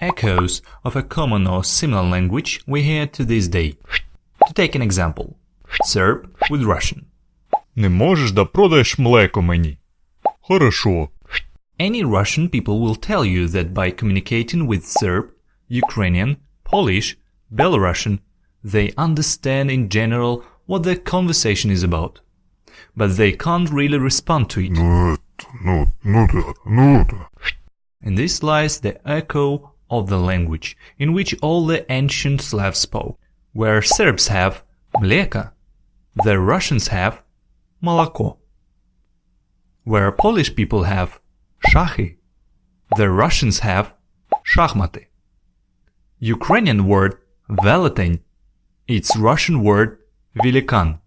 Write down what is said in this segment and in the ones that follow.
echoes of a common or similar language we hear to this day. To take an example, Serb with Russian. Не можеш да продаєш млеко мені? Хорошо. Any Russian people will tell you that by communicating with Serb, Ukrainian, Polish, Belarusian, they understand in general what the conversation is about. But they can't really respond to it. Ну, ну, ну да, ну да. And this lies the echo of the language in which all the ancient Slavs spoke. Where Serbs have mleka, the Russians have молоко. Where Polish people have szachy, the Russians have шахматы. Ukrainian word велетень, its Russian word великан.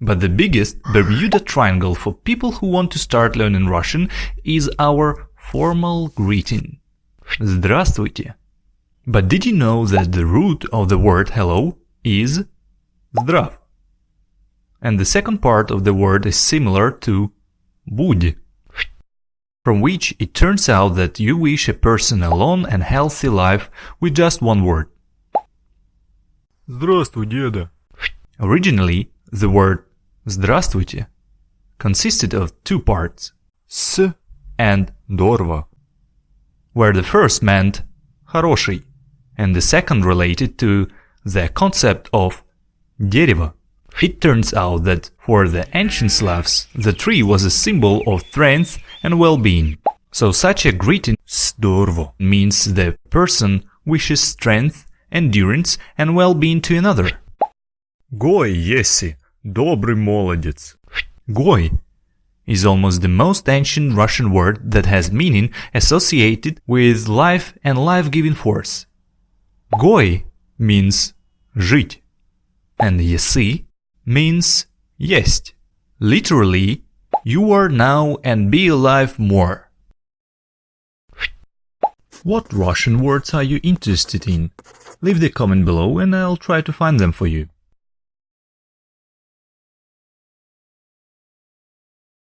But the biggest Bermuda Triangle for people who want to start learning Russian is our formal greeting. Здравствуйте. But did you know that the root of the word hello is здрав? And the second part of the word is similar to будь, from which it turns out that you wish a person a long and healthy life with just one word. Здравствуй, деда. Originally, the word здравствуйте consisted of two parts, С and дорва. where the first meant хороший, and the second related to the concept of дерево. It turns out that for the ancient Slavs, the tree was a symbol of strength and well-being. So such a greeting Здорово. means the person wishes strength, endurance and well-being to another. Гой єсі. Добрий молодець. Goy is almost the most ancient Russian word that has meaning associated with life and life-giving force. Goy means жить, and еси means есть. Literally, you are now and be alive more. What Russian words are you interested in? Leave the comment below and I'll try to find them for you.